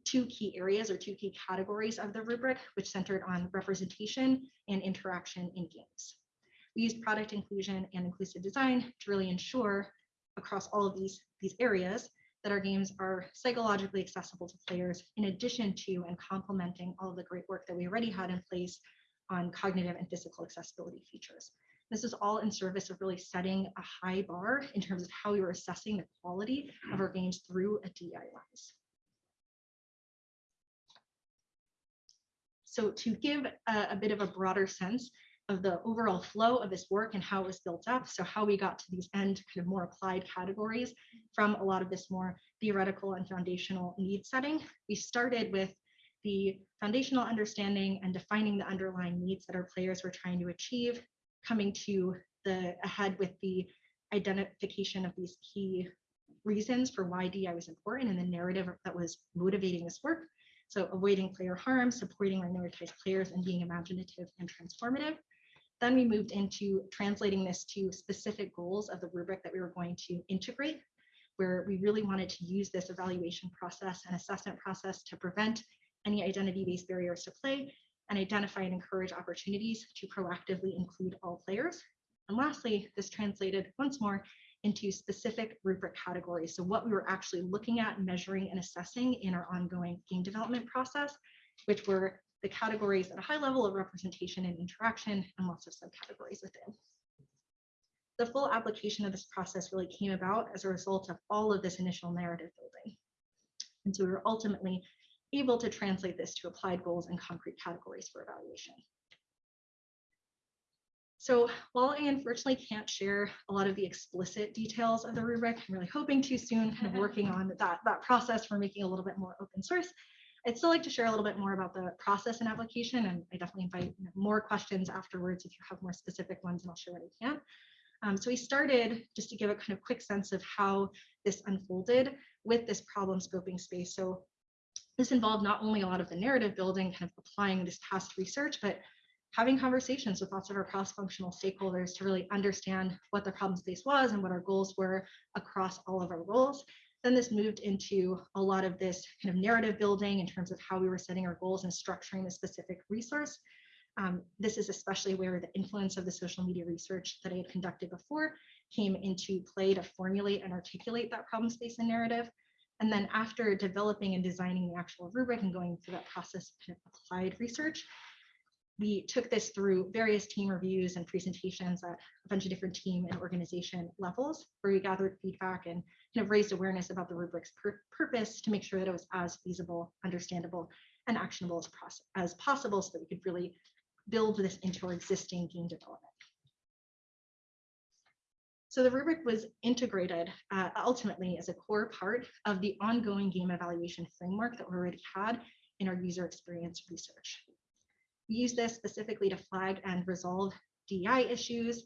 two key areas or two key categories of the rubric, which centered on representation and interaction in games. We used product inclusion and inclusive design to really ensure across all of these, these areas that our games are psychologically accessible to players in addition to and complementing all of the great work that we already had in place on cognitive and physical accessibility features. This is all in service of really setting a high bar in terms of how we were assessing the quality of our games through a DI So to give a, a bit of a broader sense of the overall flow of this work and how it was built up. So how we got to these end kind of more applied categories from a lot of this more theoretical and foundational need setting. We started with the foundational understanding and defining the underlying needs that our players were trying to achieve, coming to the ahead with the identification of these key reasons for why DI was important and the narrative that was motivating this work. So avoiding player harm, supporting minoritized players, and being imaginative and transformative. Then we moved into translating this to specific goals of the rubric that we were going to integrate, where we really wanted to use this evaluation process and assessment process to prevent any identity-based barriers to play and identify and encourage opportunities to proactively include all players. And lastly, this translated once more into specific rubric categories. So what we were actually looking at, measuring, and assessing in our ongoing game development process, which were the categories at a high level of representation and interaction and lots of subcategories within. The full application of this process really came about as a result of all of this initial narrative building. And so we were ultimately able to translate this to applied goals and concrete categories for evaluation. So while I unfortunately can't share a lot of the explicit details of the rubric, I'm really hoping to soon kind of working on that, that process for making a little bit more open source. I'd still like to share a little bit more about the process and application, and I definitely invite more questions afterwards if you have more specific ones, and I'll share what I can. Um, so we started just to give a kind of quick sense of how this unfolded with this problem scoping space. So this involved not only a lot of the narrative building, kind of applying this past research, but having conversations with lots of our cross-functional stakeholders to really understand what the problem space was and what our goals were across all of our roles. Then this moved into a lot of this kind of narrative building in terms of how we were setting our goals and structuring the specific resource. Um, this is especially where the influence of the social media research that I had conducted before came into play to formulate and articulate that problem space and narrative. And then after developing and designing the actual rubric and going through that process of applied research, we took this through various team reviews and presentations at a bunch of different team and organization levels where we gathered feedback and kind of raised awareness about the rubric's pur purpose to make sure that it was as feasible, understandable, and actionable as, as possible so that we could really build this into our existing game development. So the rubric was integrated uh, ultimately as a core part of the ongoing game evaluation framework that we already had in our user experience research. We use this specifically to flag and resolve DEI issues,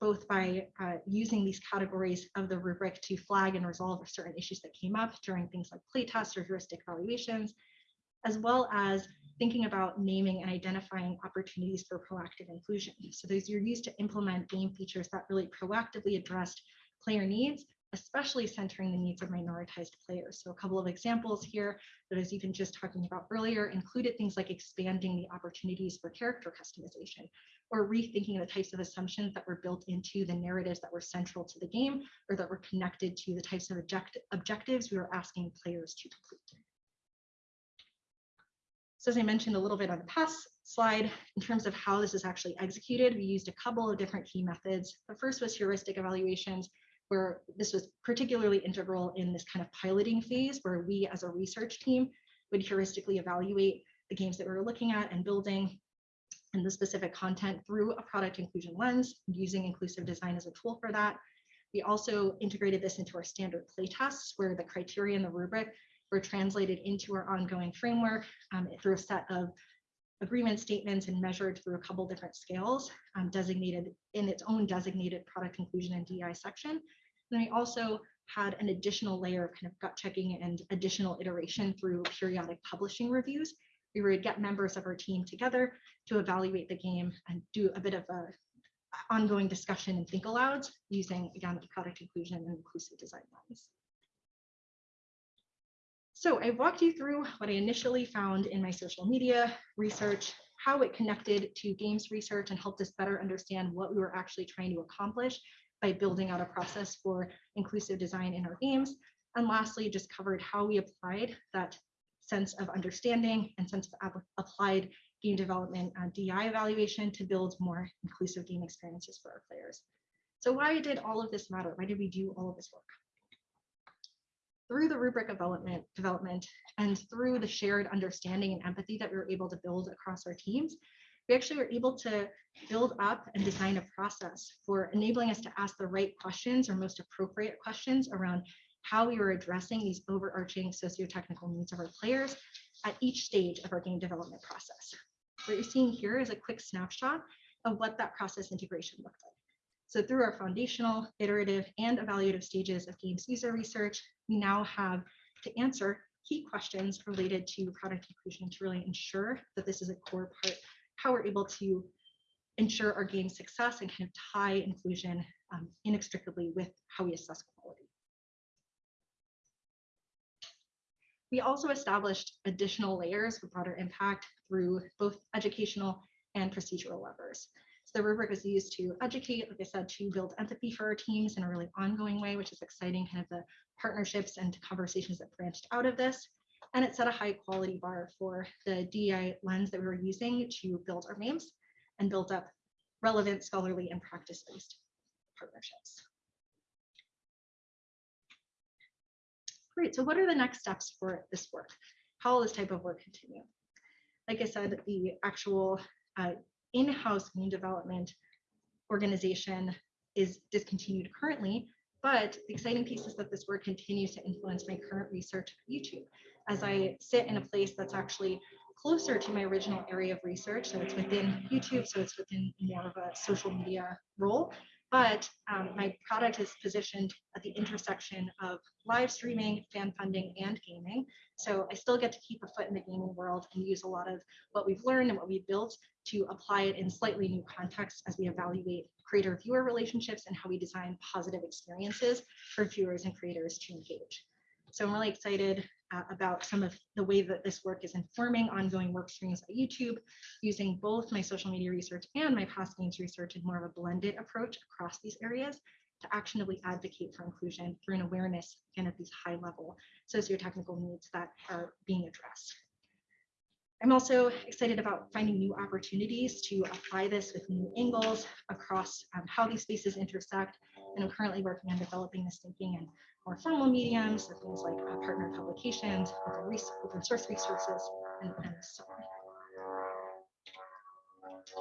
both by uh, using these categories of the rubric to flag and resolve certain issues that came up during things like playtests or heuristic evaluations, as well as thinking about naming and identifying opportunities for proactive inclusion. So those are used to implement game features that really proactively addressed player needs, especially centering the needs of minoritized players. So a couple of examples here that I was even just talking about earlier included things like expanding the opportunities for character customization or rethinking the types of assumptions that were built into the narratives that were central to the game or that were connected to the types of object objectives we were asking players to complete. So as I mentioned a little bit on the past slide, in terms of how this is actually executed, we used a couple of different key methods. The first was heuristic evaluations, where this was particularly integral in this kind of piloting phase, where we as a research team would heuristically evaluate the games that we were looking at and building and the specific content through a product inclusion lens, using inclusive design as a tool for that. We also integrated this into our standard playtests, where the criteria and the rubric were translated into our ongoing framework um, through a set of agreement statements and measured through a couple different scales um, designated in its own designated product inclusion and DI section. And then we also had an additional layer of kind of gut checking and additional iteration through periodic publishing reviews. We would get members of our team together to evaluate the game and do a bit of a ongoing discussion and think alouds using, again, the product inclusion and inclusive design lens. So I walked you through what I initially found in my social media research, how it connected to games research and helped us better understand what we were actually trying to accomplish by building out a process for inclusive design in our games. And lastly, just covered how we applied that sense of understanding and sense of applied game development and DI evaluation to build more inclusive game experiences for our players. So why did all of this matter? Why did we do all of this work? Through the rubric development, development and through the shared understanding and empathy that we were able to build across our teams, we actually were able to build up and design a process for enabling us to ask the right questions or most appropriate questions around how we were addressing these overarching socio-technical needs of our players at each stage of our game development process. What you're seeing here is a quick snapshot of what that process integration looked like. So through our foundational, iterative, and evaluative stages of games user research, we now have to answer key questions related to product inclusion to really ensure that this is a core part, how we're able to ensure our game success and kind of tie inclusion um, inextricably with how we assess quality. We also established additional layers for broader impact through both educational and procedural levers the rubric is used to educate, like I said, to build empathy for our teams in a really ongoing way, which is exciting, kind of the partnerships and conversations that branched out of this. And it set a high quality bar for the DEI lens that we were using to build our names and build up relevant scholarly and practice-based partnerships. Great, so what are the next steps for this work? How will this type of work continue? Like I said, the actual uh, in-house game development organization is discontinued currently, but the exciting piece is that this work continues to influence my current research at YouTube. as I sit in a place that's actually closer to my original area of research. So it's within YouTube, so it's within more of a social media role. But um, my product is positioned at the intersection of live streaming, fan funding, and gaming. So I still get to keep a foot in the gaming world and use a lot of what we've learned and what we've built to apply it in slightly new contexts as we evaluate creator viewer relationships and how we design positive experiences for viewers and creators to engage. So I'm really excited uh, about some of the way that this work is informing ongoing work streams at YouTube, using both my social media research and my past games research in more of a blended approach across these areas to actionably advocate for inclusion through an awareness and at these high level socio-technical needs that are being addressed. I'm also excited about finding new opportunities to apply this with new angles across um, how these spaces intersect. And I'm currently working on developing this thinking in more formal mediums, so things like uh, partner publications, open, open source resources, and, and so on.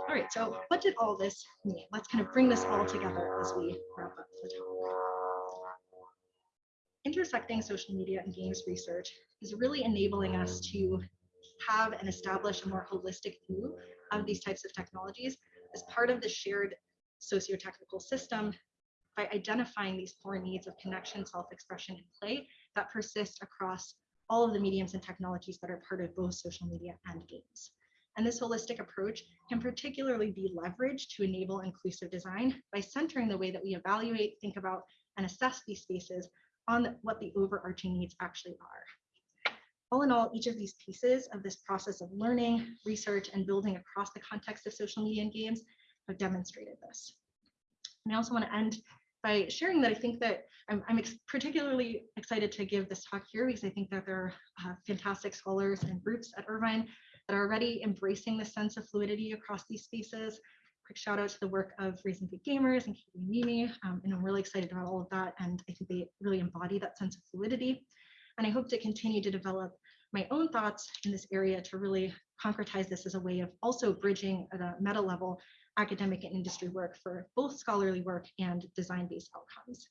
All right, so what did all this mean? Let's kind of bring this all together as we wrap up the talk. Intersecting social media and games research is really enabling us to have and establish a more holistic view of these types of technologies as part of the shared socio-technical system by identifying these core needs of connection, self-expression, and play that persist across all of the mediums and technologies that are part of both social media and games. And this holistic approach can particularly be leveraged to enable inclusive design by centering the way that we evaluate, think about, and assess these spaces on what the overarching needs actually are. All in all, each of these pieces of this process of learning, research, and building across the context of social media and games have demonstrated this. And I also want to end by sharing that I think that I'm, I'm ex particularly excited to give this talk here because I think that there are uh, fantastic scholars and groups at Irvine that are already embracing the sense of fluidity across these spaces. Quick shout out to the work of Raising Good Gamers and Katie and Mimi, um, and I'm really excited about all of that. And I think they really embody that sense of fluidity. And I hope to continue to develop my own thoughts in this area to really concretize this as a way of also bridging at a meta level academic and industry work for both scholarly work and design-based outcomes.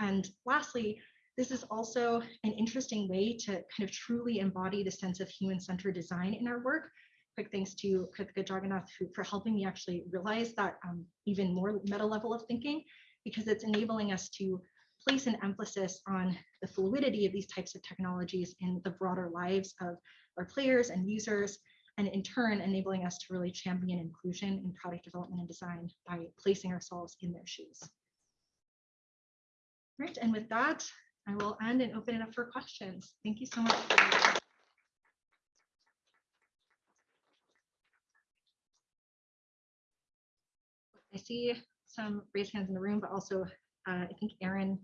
And lastly, this is also an interesting way to kind of truly embody the sense of human-centered design in our work. Quick thanks to Kritika Jagannath for helping me actually realize that um, even more meta level of thinking, because it's enabling us to place an emphasis on the fluidity of these types of technologies in the broader lives of our players and users, and in turn enabling us to really champion inclusion in product development and design by placing ourselves in their shoes. Right, and with that, I will end and open it up for questions. Thank you so much. I see some raised hands in the room, but also uh, I think Aaron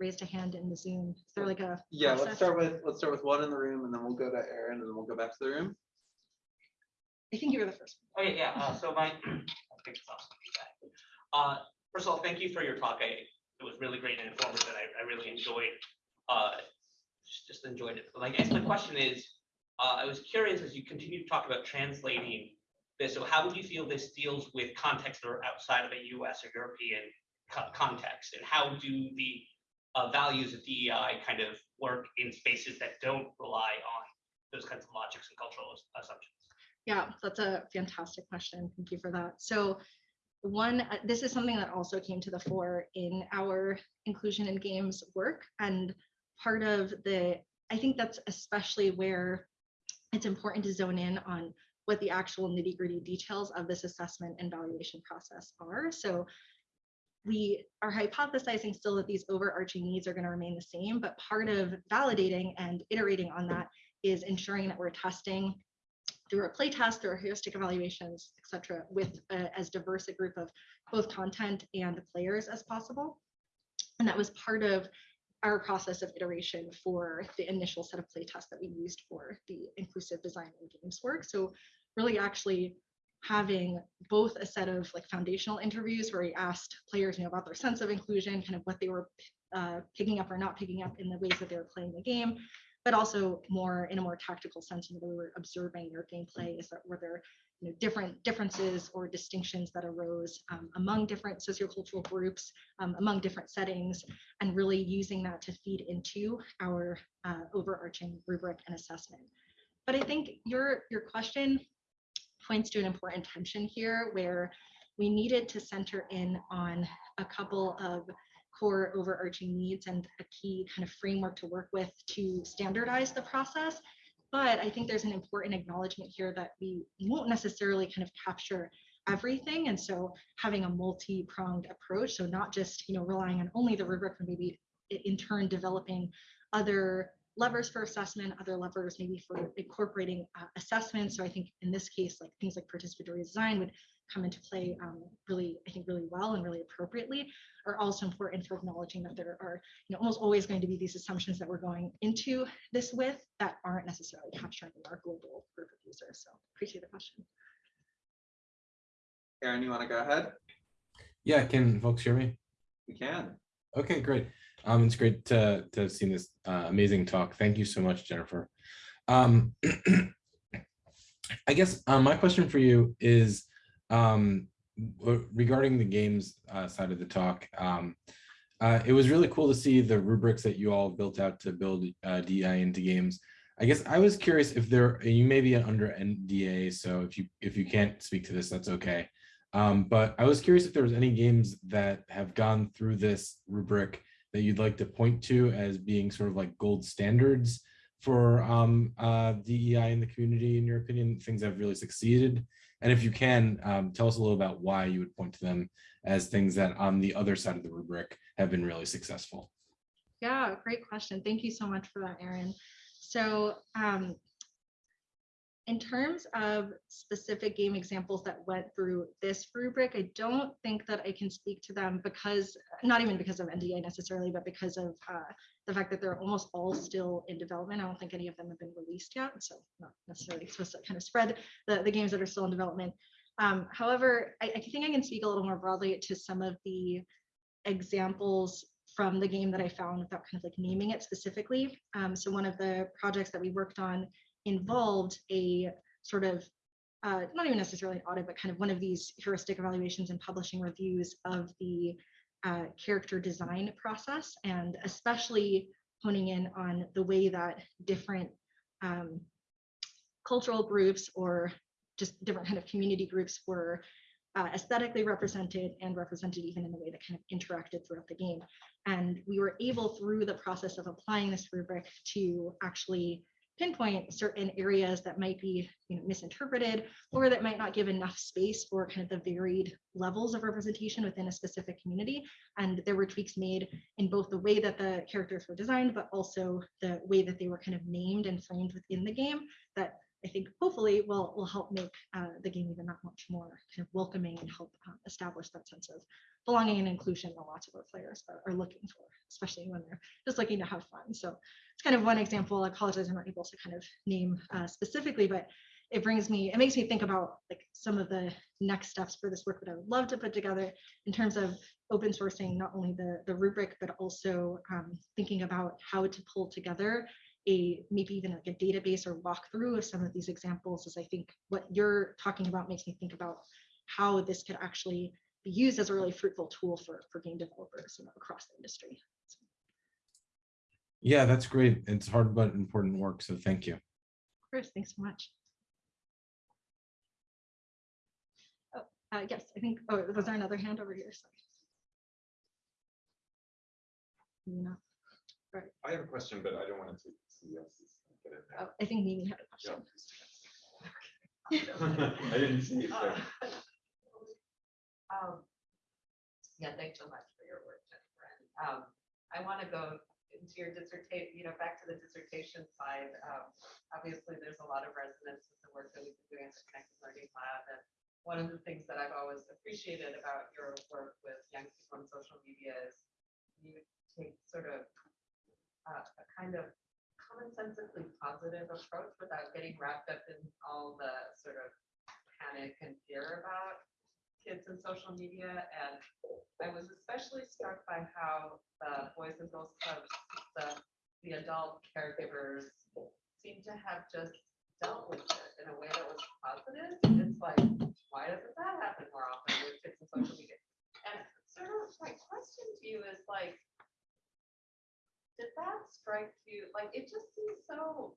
raised a hand in the Zoom. Is there like a Yeah, let's start with, let's start with one in the room and then we'll go to Aaron and then we'll go back to the room. I think you were the first. Okay, yeah, uh, so my, (clears throat) off. Uh, first of all, thank you for your talk. I, it was really great and informative, and I, I really enjoyed, uh, just, just enjoyed it. But I guess my question is, uh, I was curious as you continue to talk about translating this, so how would you feel this deals with contexts that are outside of a US or European co- context? And how do the uh, values of DEI kind of work in spaces that don't rely on those kinds of logics and cultural assumptions? Yeah, that's a fantastic question. Thank you for that. So one, uh, this is something that also came to the fore in our inclusion in games work. And part of the, I think that's especially where it's important to zone in on what the actual nitty gritty details of this assessment and valuation process are. So we are hypothesizing still that these overarching needs are going to remain the same, but part of validating and iterating on that is ensuring that we're testing through our play test, through our heuristic evaluations, et cetera, with uh, as diverse a group of both content and players as possible. And that was part of our process of iteration for the initial set of play tests that we used for the inclusive design and games work. So really actually having both a set of like foundational interviews where we asked players you know, about their sense of inclusion, kind of what they were uh, picking up or not picking up in the ways that they were playing the game, but also more in a more tactical sense, know, we were observing their gameplay, is that were there you know, different differences or distinctions that arose um, among different sociocultural groups, um, among different settings, and really using that to feed into our uh, overarching rubric and assessment. But I think your your question points to an important tension here where we needed to center in on a couple of core overarching needs and a key kind of framework to work with to standardize the process. But I think there's an important acknowledgement here that we won't necessarily kind of capture everything. And so having a multi-pronged approach, so not just, you know, relying on only the rubric, but maybe in turn developing other levers for assessment, other levers maybe for incorporating uh, assessment. So I think in this case, like things like participatory design would come into play um, really, I think really well and really appropriately are also important for acknowledging that there are you know, almost always going to be these assumptions that we're going into this with that aren't necessarily capturing our global group of users. So appreciate the question. Aaron, you want to go ahead? Yeah, can folks hear me? We can. Okay, great. Um, it's great to to have seen this uh, amazing talk. Thank you so much, Jennifer. Um, (clears throat) I guess uh, my question for you is um, regarding the games uh, side of the talk. Um, uh, it was really cool to see the rubrics that you all built out to build uh, DI into games. I guess I was curious if there you may be under NDA, so if you if you can't speak to this, that's okay. Um, but I was curious if there was any games that have gone through this rubric that you'd like to point to as being sort of like gold standards for um, uh, DEI in the community, in your opinion, things that have really succeeded? And if you can, um, tell us a little about why you would point to them as things that on the other side of the rubric have been really successful. Yeah, great question. Thank you so much for that, Aaron. So um, in terms of specific game examples that went through this rubric, I don't think that I can speak to them because, not even because of NDA necessarily, but because of uh, the fact that they're almost all still in development. I don't think any of them have been released yet, so not necessarily supposed to kind of spread the, the games that are still in development. Um, however, I, I think I can speak a little more broadly to some of the examples from the game that I found without kind of like naming it specifically. Um, so one of the projects that we worked on involved a sort of uh, not even necessarily an audit, but kind of one of these heuristic evaluations and publishing reviews of the uh, character design process, and especially honing in on the way that different um, cultural groups or just different kind of community groups were uh, aesthetically represented and represented even in the way that kind of interacted throughout the game. And we were able through the process of applying this rubric to actually pinpoint certain areas that might be you know, misinterpreted or that might not give enough space for kind of the varied levels of representation within a specific community. And there were tweaks made in both the way that the characters were designed, but also the way that they were kind of named and framed within the game that I think hopefully will, will help make uh, the game even that much more kind of welcoming and help uh, establish that sense of belonging and inclusion that lots of our players are, are looking for, especially when they're just looking to have fun. So it's kind of one example. I apologize, I'm not able to kind of name uh, specifically, but it brings me, it makes me think about like some of the next steps for this work that I would love to put together in terms of open sourcing not only the, the rubric, but also um, thinking about how to pull together a maybe even like a database or walkthrough of some of these examples is I think what you're talking about makes me think about how this could actually be used as a really fruitful tool for, for game developers you know, across the industry. So, Yeah, that's great. It's hard but important work, so thank you. Chris, thanks so much. Oh, uh, yes, I think, oh, was there another hand over here? Sorry. Maybe not. I have a question, but I don't want to take get it Oh. I think Mimi had a Yeah. question. (laughs) I didn't see it. so- Um, Yeah, thanks so much for your work, Jennifer. And, um, I want to go into your dissertation, you know, back to the dissertation side. Um, Obviously, there's a lot of resonance with the work that we've been doing at the Connected Learning Lab. And one of the things that I've always appreciated about your work with young people on social media is you take sort of uh, a kind of commonsensically positive approach without getting wrapped up in all the sort of panic and fear about kids and social media. And I was especially struck by how the Boys and Girls Clubs, the, the adult caregivers seem to have just dealt with it in a way that was positive, it's like, why doesn't that happen more often with kids and social media? And sort of my question to you is like, did that strike you, like, it just seems so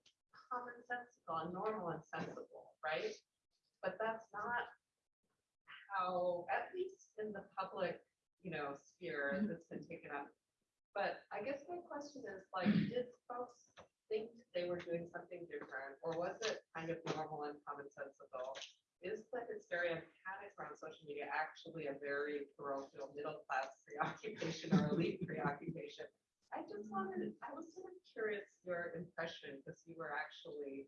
commonsensical and normal and sensible, right? But that's not how, at least in the public, you know, sphere Mhm. that's been taken up. But I guess my question is like, did folks think they were doing something different, or was it kind of normal and commonsensical? Is the hysteria and panic around social media actually a very parochial, middle-class preoccupation or elite preoccupation? I just wanted, I was sort of curious your impression, because you were actually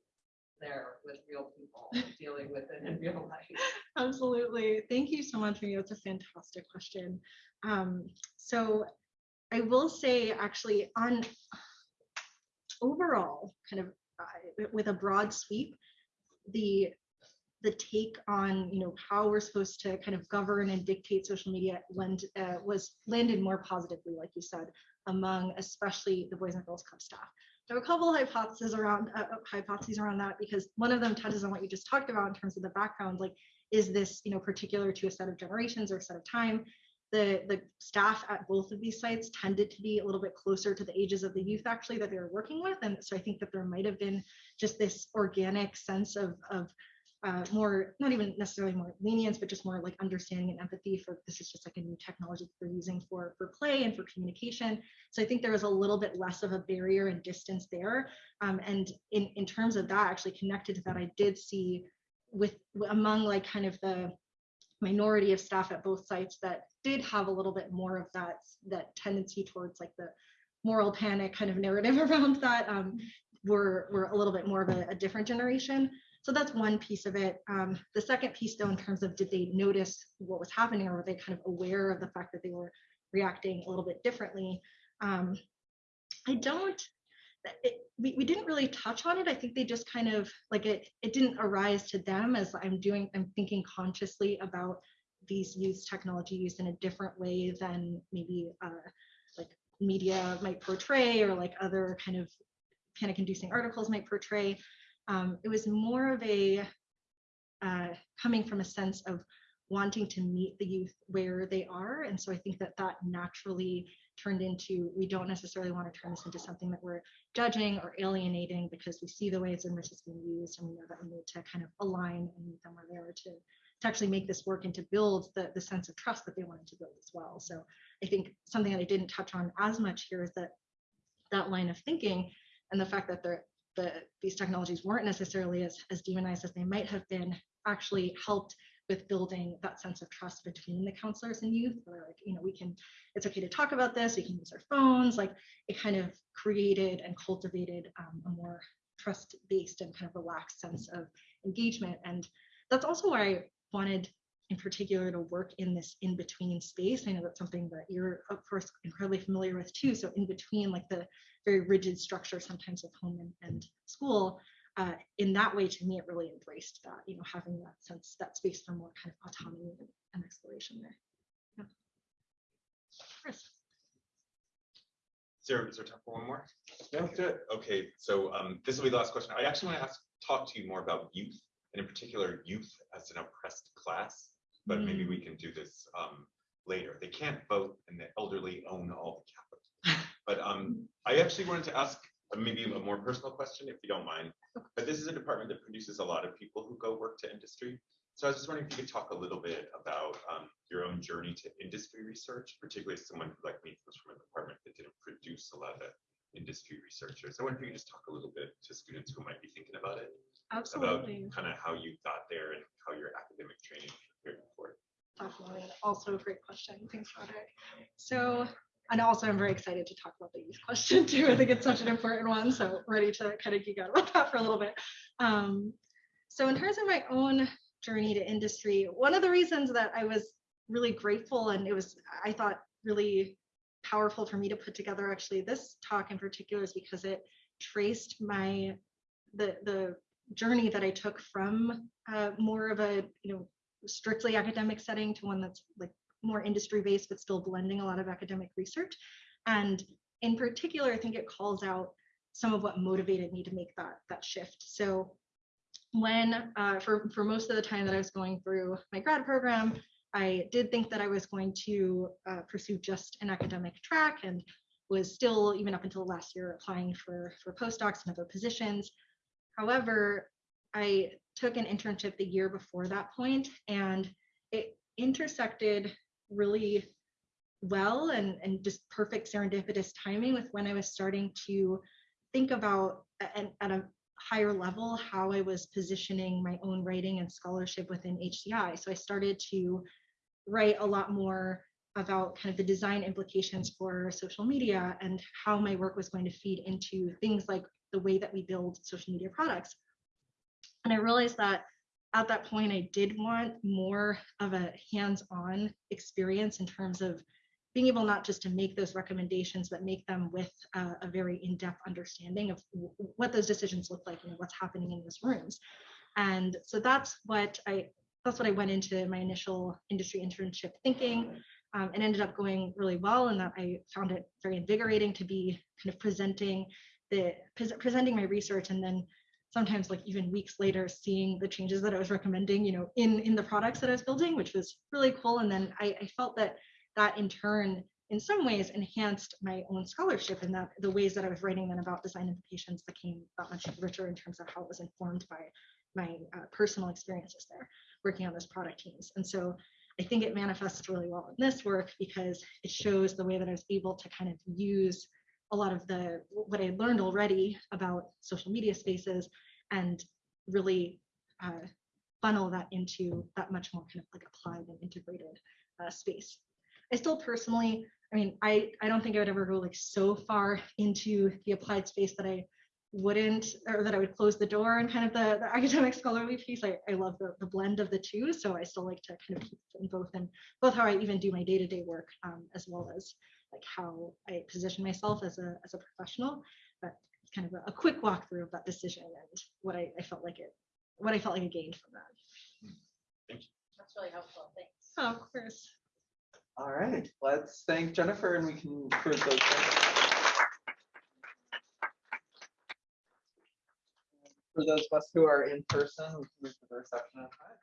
there with real people, (laughs) dealing with it in real life. Absolutely. Thank you so much, Mimi. It's a fantastic question. Um, so I will say actually on overall, kind of uh, with a broad sweep, the the take on you know how we're supposed to kind of govern and dictate social media lend, uh, was landed more positively, like you said, among especially the Boys and Girls Club staff. There are a couple hypotheses around uh, uh, hypotheses around that because one of them touches on what you just talked about in terms of the background, like is this you know particular to a set of generations or a set of time? The the staff at both of these sites tended to be a little bit closer to the ages of the youth actually that they were working with, and so I think that there might have been just this organic sense of of uh, more, not even necessarily more lenience, but just more like understanding and empathy for this is just like a new technology that they're using for for play and for communication. So I think there was a little bit less of a barrier and distance there. Um, and in in terms of that, actually connected to that, I did see with among like kind of the minority of staff at both sites that did have a little bit more of that that tendency towards like the moral panic kind of narrative (laughs) around that um, were were a little bit more of a, a different generation. So that's one piece of it. Um, the second piece, though, in terms of did they notice what was happening or were they kind of aware of the fact that they were reacting a little bit differently? Um, I don't, it, we, we didn't really touch on it. I think they just kind of like it, it didn't arise to them as I'm doing, I'm thinking consciously about these youth technology used in a different way than maybe uh, like media might portray or like other kind of panic inducing articles might portray um, it was more of a uh, coming from a sense of wanting to meet the youth where they are. And so I think that that naturally turned into, we don't necessarily want to turn this into something that we're judging or alienating because we see the ways in which it's being used and we know that we need to kind of align and meet them where they are to, to actually make this work and to build the, the sense of trust that they wanted to build as well. So I think something that I didn't touch on as much here is that that line of thinking and the fact that they're the, these technologies weren't necessarily as, as demonized as they might have been actually helped with building that sense of trust between the counselors and youth where like you know we can it's okay to talk about this we can use our phones like it kind of created and cultivated um, a more trust based and kind of relaxed sense of engagement. And that's also why i wanted in particular to work in this in between space i know that's something that you're of course incredibly familiar with too so in between like the very rigid structure sometimes of home and, and school uh, in that way to me it really embraced that you know having that sense that space for more kind of autonomy and, and exploration there yeah. Chris. Is there, is there time for one more? No, do it. Okay, so um, this will be the last question. I actually want to ask, talk to you more about youth, and in particular, youth as an oppressed class. But maybe we can do this um, later. They can't vote, and the elderly own all the capital. (laughs) But um, I actually wanted to ask uh, maybe a more personal question, if you don't mind. But this is a department that produces a lot of people who go work to industry. So I was just wondering if you could talk a little bit about um, your own journey to industry research, particularly as someone who, like me, was from a department that didn't produce a lot of industry researchers. I wonder if you could just talk a little bit to students who might be thinking about it, about kind of how you got there and how your academic training prepared you Also a great question. Thanks, Roderick. So, and also I'm very excited to talk about the youth question too. I think it's such an important one. So ready to kind of geek out about that for a little bit. Um, so in terms of my own journey to industry, one of the reasons that I was really grateful and it was, I thought really powerful for me to put together actually this talk in particular is because it traced my, the, the journey that I took from uh, more of a, you know, strictly academic setting to one that's like more industry based but still blending a lot of academic research and in particular i think it calls out some of what motivated me to make that that shift so when, uh, for, for most of the time that I was going through my grad program, I did think that I was going to uh, pursue just an academic track and was still, even up until last year, applying for, for postdocs and other positions. However, I took an internship the year before that point and it intersected really well and, and just perfect serendipitous timing with when I was starting to think about and at a higher level how I was positioning my own writing and scholarship within HCI. So I started to write a lot more about kind of the design implications for social media and how my work was going to feed into things like the way that we build social media products. And I realized that at that point, I did want more of a hands-on experience in terms of being able not just to make those recommendations, but make them with a very in-depth understanding of what those decisions look like and what's happening in those rooms. And so that's what I that's what I went into my initial industry internship thinking, um, and ended up going really well. And that I found it very invigorating to be kind of presenting the pres- presenting my research, and then sometimes like even weeks later seeing the changes that I was recommending, you know, in in the products that I was building, which was really cool. And then I, I felt that that in turn in some ways enhanced my own scholarship and that the ways that I was writing then about design implications became that much richer in terms of how it was informed by my uh, personal experiences there working on those product teams. And so I think it manifests really well in this work because it shows the way that I was able to kind of use a lot of the what I had learned already about social media spaces and really uh, funnel that into that much more kind of like applied and integrated uh, space. I still personally, I mean, I, I don't think I would ever go like so far into the applied space that I wouldn't, or that I would close the door and kind of the, the academic (laughs) scholarly piece. I, I love the, the blend of the two. So I still like to kind of keep in both and both how I even do my day-to-day work um, as well as like how I position myself as a, as a professional. But it's kind of a, a quick walkthrough of that decision and what I, I felt like it, what I felt like I gained from that. Hmm. Thank you. That's really helpful, thanks. Oh, of course. All right, let's thank Jennifer and we can for those. For those of us who are in person, we can move to the reception. outside.